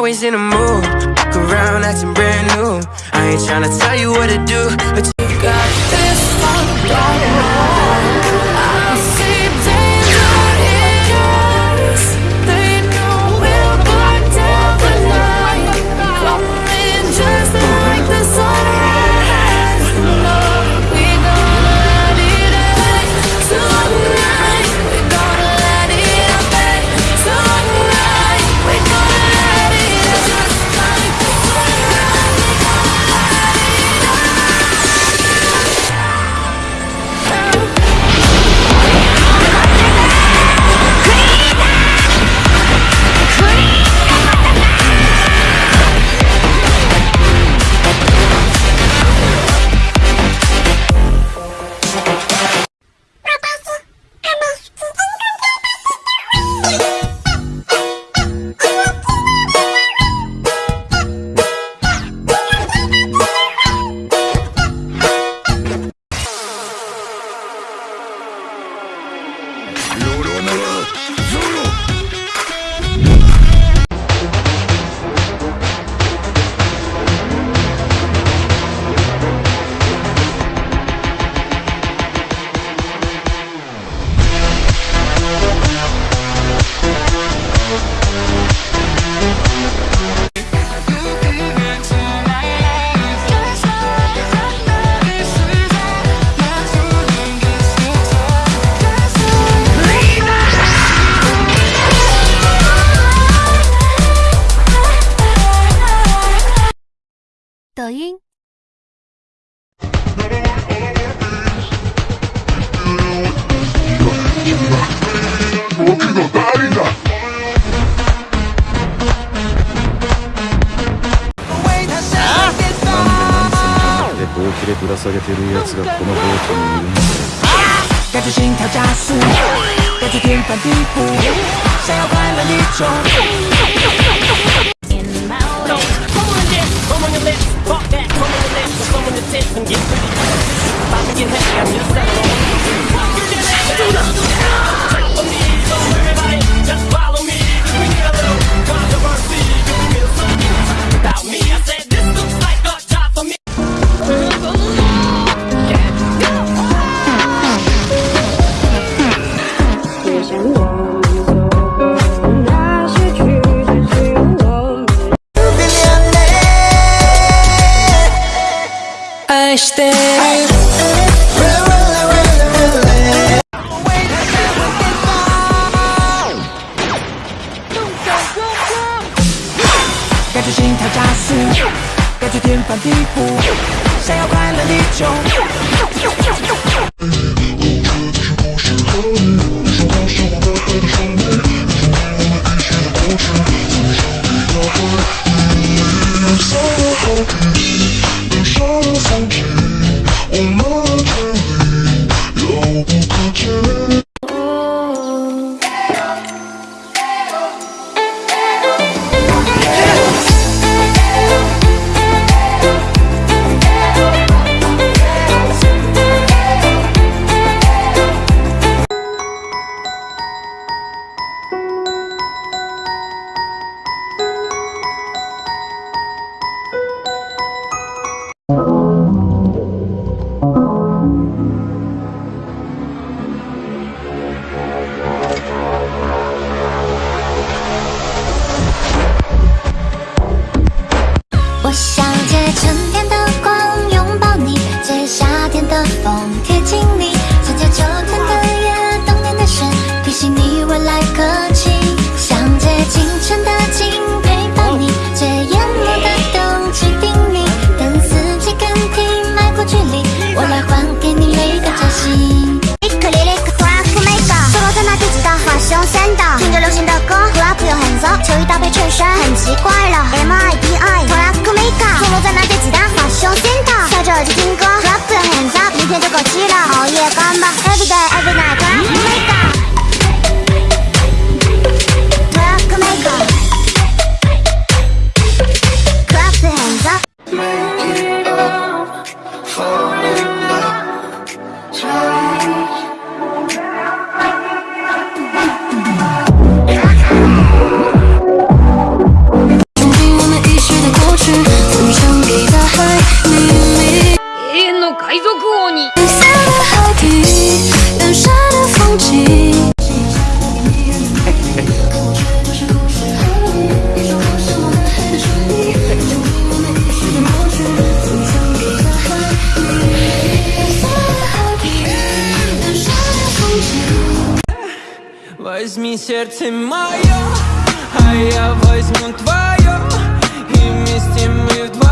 always in a mood. Walk around acting brand new. I ain't tryna tell you what to do, but you got this one. 抖音でほうきでぶら下げてるやつがこのボートにいるんだ感觉心跳加速，感觉天翻地覆，想要快乐一种。愛して る感觉心跳加速，感觉天翻地覆，想要快乐一种。 Возьми сердце мое, а я возьму твое И вместе мы вдвоем